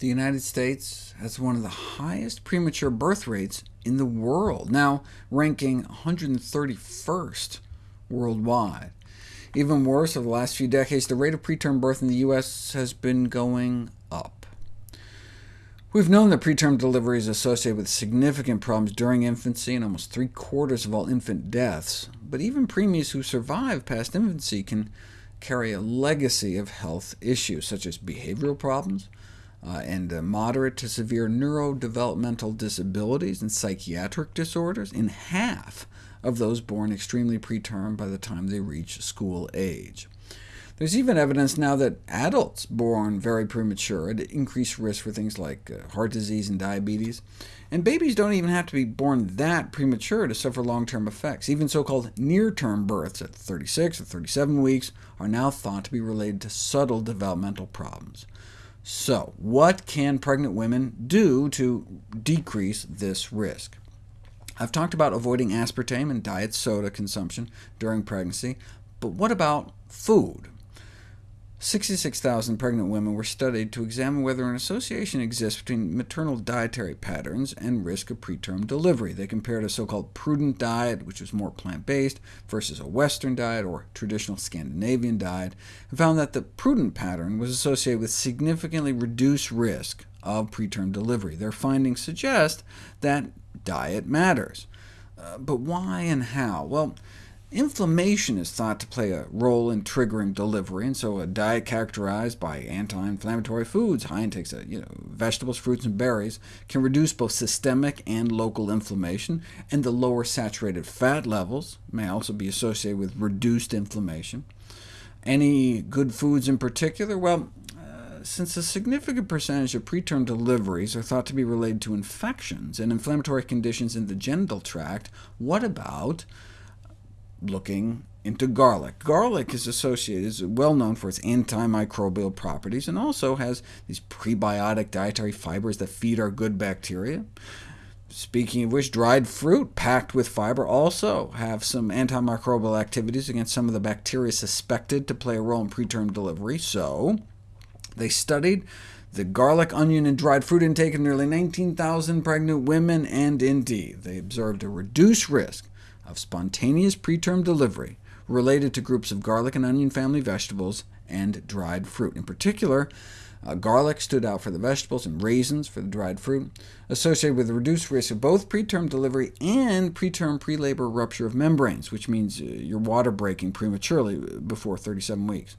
the United States has one of the highest premature birth rates in the world, now ranking 131st worldwide. Even worse, over the last few decades, the rate of preterm birth in the U.S. has been going up. We've known that preterm delivery is associated with significant problems during infancy and almost three-quarters of all infant deaths, but even preemies who survive past infancy can carry a legacy of health issues, such as behavioral problems, uh, and uh, moderate to severe neurodevelopmental disabilities and psychiatric disorders in half of those born extremely preterm by the time they reach school age. There's even evidence now that adults born very premature at increased risk for things like uh, heart disease and diabetes. And babies don't even have to be born that premature to suffer long-term effects. Even so-called near-term births at 36 or 37 weeks are now thought to be related to subtle developmental problems. So, what can pregnant women do to decrease this risk? I've talked about avoiding aspartame and diet soda consumption during pregnancy, but what about food? 66,000 pregnant women were studied to examine whether an association exists between maternal dietary patterns and risk of preterm delivery. They compared a so-called prudent diet, which was more plant-based, versus a Western diet or traditional Scandinavian diet, and found that the prudent pattern was associated with significantly reduced risk of preterm delivery. Their findings suggest that diet matters. Uh, but why and how? Well, Inflammation is thought to play a role in triggering delivery, and so a diet characterized by anti-inflammatory foods, high intakes of you know, vegetables, fruits, and berries, can reduce both systemic and local inflammation, and the lower saturated fat levels may also be associated with reduced inflammation. Any good foods in particular? Well, uh, since a significant percentage of preterm deliveries are thought to be related to infections and inflammatory conditions in the genital tract, what about looking into garlic. Garlic is associated, is well known for its antimicrobial properties, and also has these prebiotic dietary fibers that feed our good bacteria. Speaking of which, dried fruit packed with fiber also have some antimicrobial activities against some of the bacteria suspected to play a role in preterm delivery, so they studied the garlic, onion, and dried fruit intake of nearly 19,000 pregnant women, and indeed, they observed a reduced risk of spontaneous preterm delivery related to groups of garlic and onion family vegetables and dried fruit. In particular, uh, garlic stood out for the vegetables and raisins for the dried fruit, associated with a reduced risk of both preterm delivery and preterm pre-labor rupture of membranes, which means uh, your water breaking prematurely before 37 weeks.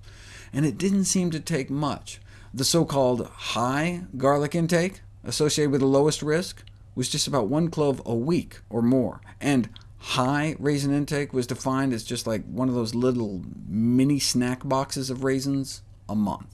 And it didn't seem to take much. The so-called high garlic intake, associated with the lowest risk, was just about one clove a week or more, and High raisin intake was defined as just like one of those little mini snack boxes of raisins a month.